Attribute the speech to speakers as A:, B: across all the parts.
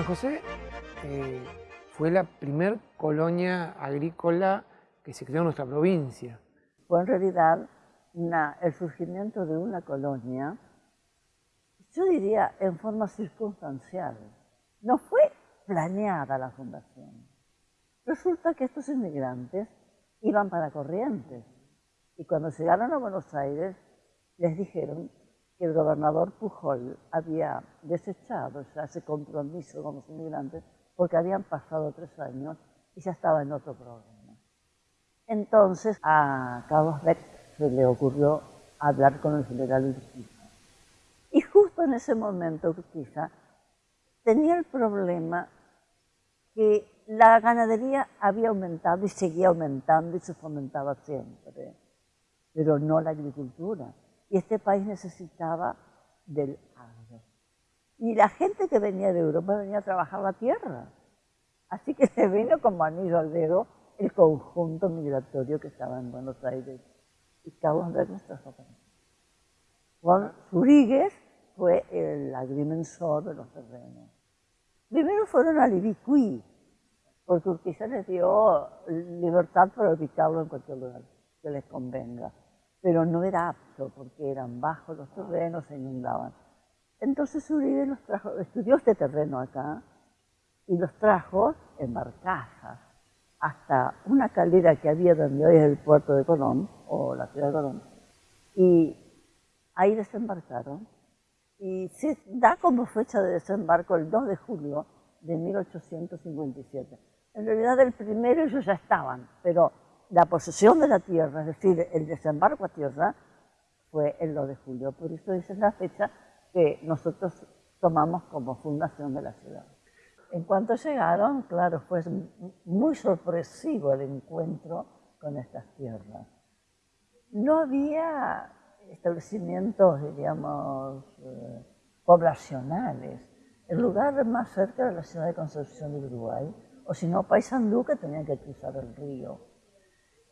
A: San José eh, fue la primer colonia agrícola que se creó en nuestra provincia.
B: Fue en realidad el surgimiento de una colonia, yo diría en forma circunstancial. No fue planeada la fundación. Resulta que estos inmigrantes iban para Corrientes y cuando llegaron a Buenos Aires les dijeron que el gobernador Pujol había desechado ese compromiso con los inmigrantes porque habían pasado tres años y ya estaba en otro problema. Entonces a Carlos Beck se le ocurrió hablar con el general Urquiza. Y justo en ese momento Urquiza tenía el problema que la ganadería había aumentado y seguía aumentando y se fomentaba siempre, pero no la agricultura. Y este país necesitaba del agro. Y la gente que venía de Europa venía a trabajar la tierra. Así que se vino como anillo al dedo el conjunto migratorio que estaba en Buenos Aires. Y Carlos Bernes trajo Juan Zurigues fue el agrimensor de los terrenos. Primero fueron a Libicuí, porque Urquiza les dio libertad para ubicarlo en cualquier lugar que les convenga. Pero no era apto, porque eran bajos los terrenos, se inundaban. Entonces Uribe los trajo, estudió este terreno acá y los trajo en barcazas hasta una caldera que había donde hoy es el puerto de Colón, o la ciudad de Colón, y ahí desembarcaron. Y se da como fecha de desembarco el 2 de julio de 1857. En realidad el primero ellos ya estaban, pero la posesión de la tierra, es decir, el desembarco a tierra, fue el 2 de julio. Por eso esa es la fecha que nosotros tomamos como fundación de la ciudad. En cuanto llegaron, claro, fue muy sorpresivo el encuentro con estas tierras. No había establecimientos, diríamos, eh, poblacionales. El lugar más cerca era la ciudad de Concepción de Uruguay, o si no, Paysandú, que tenía que cruzar el río.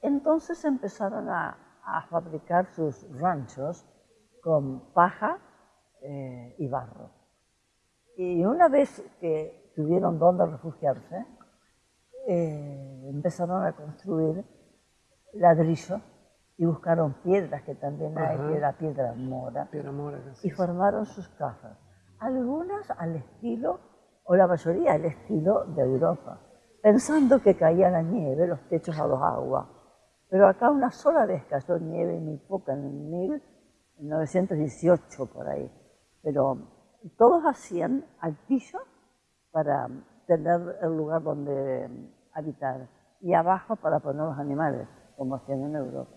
B: Entonces empezaron a, fabricar sus ranchos con paja eh, y barro. Y una vez que tuvieron donde refugiarse, eh, empezaron a construir ladrillo y buscaron piedras, que también hay, piedra, piedra mora,
A: piedra mora
B: y formaron sus casas. Algunas al estilo, o la mayoría al estilo de Europa, pensando que caía la nieve, los techos a los aguas. Pero acá una sola vez cayó nieve, muy poca, en 1918 por ahí. Pero todos hacían altillo para tener el lugar donde habitar y abajo para poner los animales, como hacían en Europa.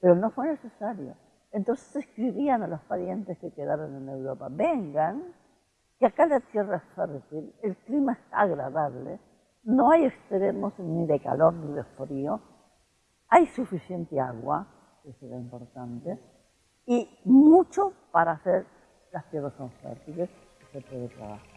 B: Pero no fue necesario. Entonces escribían a los parientes que quedaron en Europa, vengan, que acá la tierra es fértil, el clima es agradable, no hay extremos ni de calor ni de frío, hay suficiente agua, eso es lo importante, y mucho para hacer las tierras son fértiles y se puede trabajar.